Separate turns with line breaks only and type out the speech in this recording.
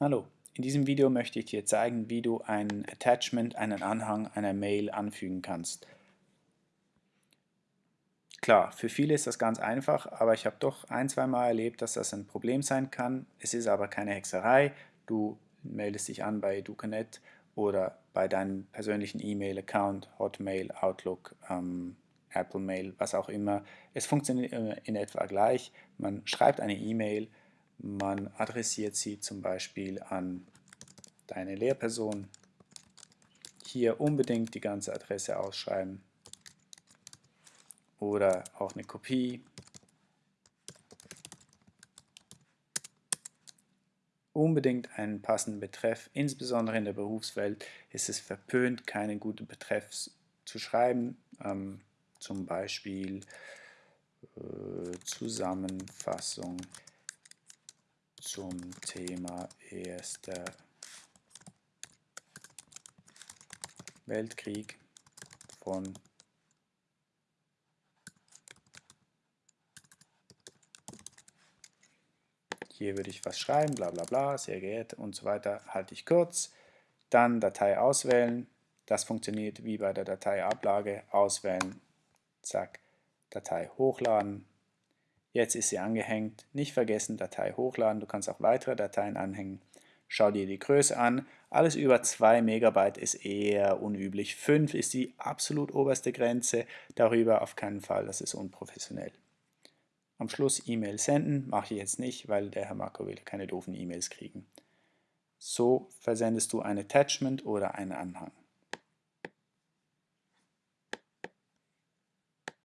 Hallo, in diesem Video möchte ich dir zeigen, wie du ein Attachment, einen Anhang einer Mail anfügen kannst. Klar, für viele ist das ganz einfach, aber ich habe doch ein, zwei Mal erlebt, dass das ein Problem sein kann. Es ist aber keine Hexerei. Du meldest dich an bei Ducanet oder bei deinem persönlichen E-Mail-Account, Hotmail, Outlook, ähm, Apple Mail, was auch immer. Es funktioniert in etwa gleich. Man schreibt eine E-Mail, man adressiert sie zum Beispiel an deine Lehrperson. Hier unbedingt die ganze Adresse ausschreiben oder auch eine Kopie. Unbedingt einen passenden Betreff, insbesondere in der Berufswelt ist es verpönt, keinen guten Betreff zu schreiben, ähm, zum Beispiel äh, Zusammenfassung zum Thema Erster Weltkrieg von hier würde ich was schreiben, bla bla bla, sehr geehrte und so weiter, halte ich kurz, dann Datei auswählen, das funktioniert wie bei der Dateiablage, auswählen, zack, Datei hochladen, Jetzt ist sie angehängt. Nicht vergessen, Datei hochladen. Du kannst auch weitere Dateien anhängen. Schau dir die Größe an. Alles über 2 Megabyte ist eher unüblich. 5 ist die absolut oberste Grenze. Darüber auf keinen Fall, das ist unprofessionell. Am Schluss E-Mail senden, mache ich jetzt nicht, weil der Herr Marco will keine doofen E-Mails kriegen. So versendest du ein Attachment oder einen Anhang.